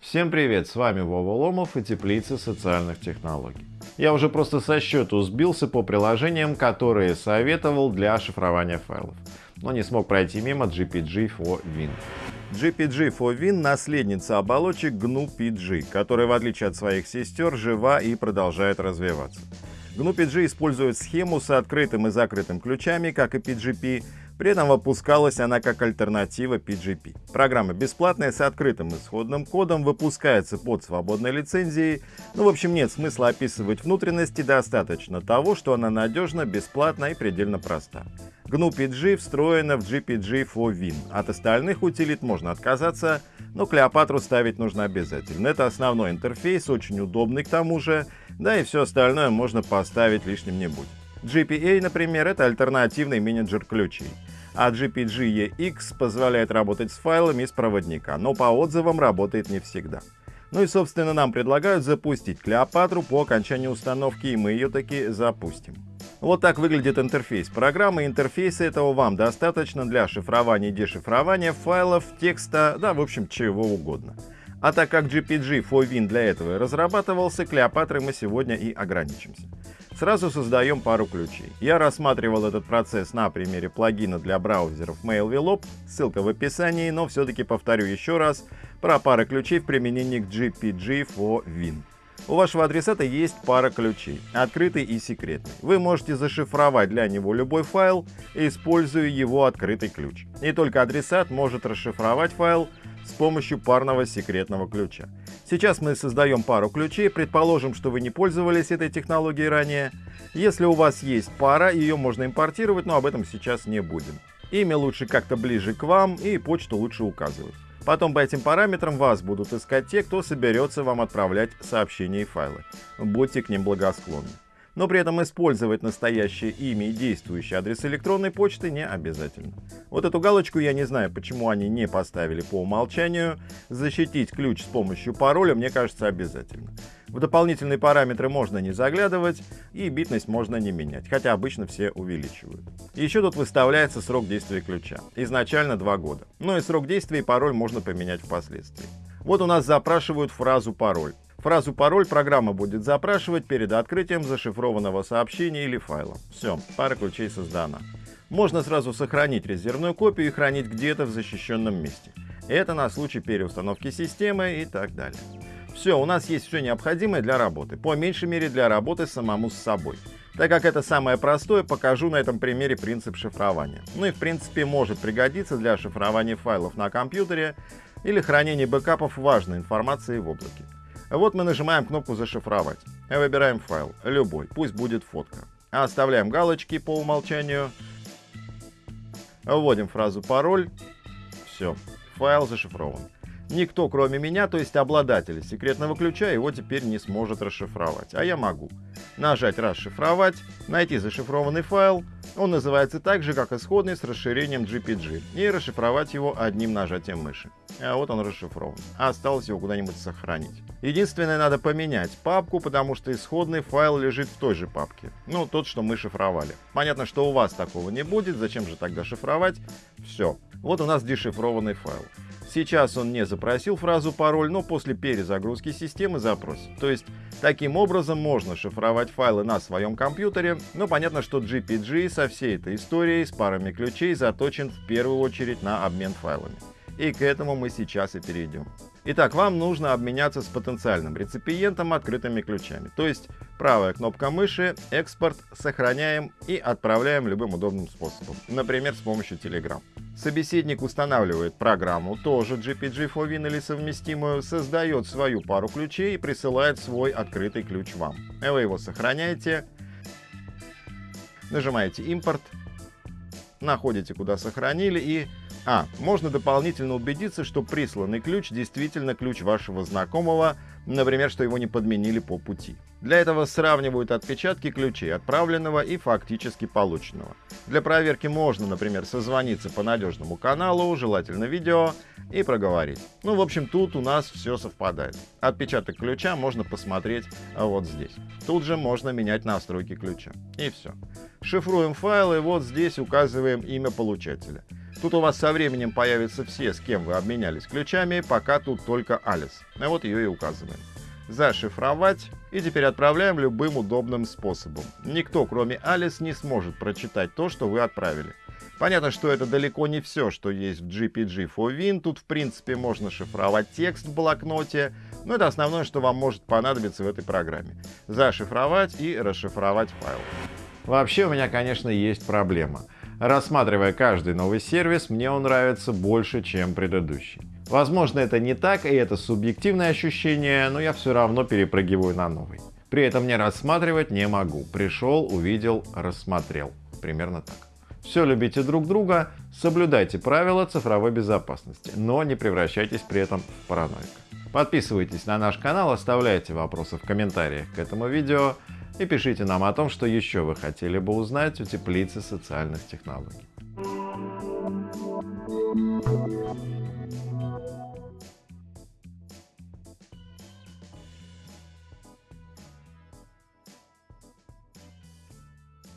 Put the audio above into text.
Всем привет, с вами Вова Ломов и Теплица социальных технологий. Я уже просто со счету сбился по приложениям, которые советовал для шифрования файлов, но не смог пройти мимо GPG4Win. GPG4Win — наследница оболочек GNU-PG, которая, в отличие от своих сестер, жива и продолжает развиваться. GNU-PG использует схему с открытым и закрытым ключами, как и PGP, при этом выпускалась она как альтернатива PGP. Программа бесплатная с открытым исходным кодом, выпускается под свободной лицензией. Ну, в общем, нет смысла описывать внутренности, достаточно того, что она надежна, бесплатна и предельно проста. GNU-PG встроена в GPG4Win. От остальных утилит можно отказаться, но Клеопатру ставить нужно обязательно. Это основной интерфейс, очень удобный к тому же, да и все остальное можно поставить лишним не будет. GPA, например, это альтернативный менеджер ключей. А GPG-EX позволяет работать с файлами из проводника, но по отзывам работает не всегда. Ну и, собственно, нам предлагают запустить Клеопатру по окончании установки, и мы ее таки запустим. Вот так выглядит интерфейс программы. Интерфейса этого вам достаточно для шифрования и дешифрования файлов, текста, да, в общем, чего угодно. А так как GPG 4Win для этого и разрабатывался, Клеопатрой мы сегодня и ограничимся. Сразу создаем пару ключей. Я рассматривал этот процесс на примере плагина для браузеров MailVelop, ссылка в описании, но все-таки повторю еще раз про пары ключей в применении к GPG for Win. У вашего адресата есть пара ключей, открытый и секретный. Вы можете зашифровать для него любой файл, используя его открытый ключ. И только адресат может расшифровать файл с помощью парного секретного ключа. Сейчас мы создаем пару ключей, предположим, что вы не пользовались этой технологией ранее. Если у вас есть пара, ее можно импортировать, но об этом сейчас не будем. Имя лучше как-то ближе к вам и почту лучше указывать. Потом по этим параметрам вас будут искать те, кто соберется вам отправлять сообщения и файлы. Будьте к ним благосклонны но при этом использовать настоящее имя и действующий адрес электронной почты не обязательно. Вот эту галочку я не знаю, почему они не поставили по умолчанию. Защитить ключ с помощью пароля мне кажется обязательно. В дополнительные параметры можно не заглядывать и битность можно не менять, хотя обычно все увеличивают. Еще тут выставляется срок действия ключа. Изначально 2 года. Но и срок действия и пароль можно поменять впоследствии. Вот у нас запрашивают фразу пароль. Фразу пароль программа будет запрашивать перед открытием зашифрованного сообщения или файла. Все, пара ключей создана. Можно сразу сохранить резервную копию и хранить где-то в защищенном месте. Это на случай переустановки системы и так далее. Все, у нас есть все необходимое для работы, по меньшей мере для работы самому с собой. Так как это самое простое, покажу на этом примере принцип шифрования. Ну и в принципе может пригодиться для шифрования файлов на компьютере или хранения бэкапов важной информации в облаке. Вот мы нажимаем кнопку «Зашифровать». Выбираем файл, любой, пусть будет фотка. Оставляем галочки по умолчанию. Вводим фразу «Пароль». Все, файл зашифрован. Никто, кроме меня, то есть обладателя секретного ключа, его теперь не сможет расшифровать, а я могу. Нажать «Расшифровать», найти зашифрованный файл, он называется так же, как исходный с расширением GPG, и расшифровать его одним нажатием мыши. А вот он расшифрован. Осталось его куда-нибудь сохранить. Единственное, надо поменять папку, потому что исходный файл лежит в той же папке. Ну, тот, что мы шифровали. Понятно, что у вас такого не будет, зачем же тогда шифровать? Все. Вот у нас дешифрованный файл. Сейчас он не запросил фразу пароль, но после перезагрузки системы запросит. То есть таким образом можно шифровать файлы на своем компьютере, но понятно, что GPG со всей этой историей с парами ключей заточен в первую очередь на обмен файлами. И к этому мы сейчас и перейдем. Итак, вам нужно обменяться с потенциальным реципиентом открытыми ключами. То есть правая кнопка мыши, экспорт, сохраняем и отправляем любым удобным способом. Например, с помощью Telegram. Собеседник устанавливает программу, тоже GPG4Win или совместимую, создает свою пару ключей и присылает свой открытый ключ вам. Вы его сохраняете, нажимаете импорт, находите куда сохранили и а. Можно дополнительно убедиться, что присланный ключ действительно ключ вашего знакомого, например, что его не подменили по пути. Для этого сравнивают отпечатки ключей отправленного и фактически полученного. Для проверки можно, например, созвониться по надежному каналу, желательно видео, и проговорить. Ну, в общем, тут у нас все совпадает. Отпечаток ключа можно посмотреть вот здесь. Тут же можно менять настройки ключа. И все. Шифруем файлы, вот здесь указываем имя получателя. Тут у вас со временем появятся все, с кем вы обменялись ключами, пока тут только Алис. А вот ее и указываем. Зашифровать и теперь отправляем любым удобным способом. Никто, кроме Алис, не сможет прочитать то, что вы отправили. Понятно, что это далеко не все, что есть в GPG for Win. Тут, в принципе, можно шифровать текст в блокноте, но это основное, что вам может понадобиться в этой программе. Зашифровать и расшифровать файл. Вообще у меня, конечно, есть проблема. Рассматривая каждый новый сервис, мне он нравится больше, чем предыдущий. Возможно, это не так, и это субъективное ощущение, но я все равно перепрыгиваю на новый. При этом не рассматривать не могу. Пришел, увидел, рассмотрел. Примерно так. Все любите друг друга, соблюдайте правила цифровой безопасности, но не превращайтесь при этом в параноика. Подписывайтесь на наш канал, оставляйте вопросы в комментариях к этому видео и пишите нам о том, что еще вы хотели бы узнать у теплицы социальных технологий.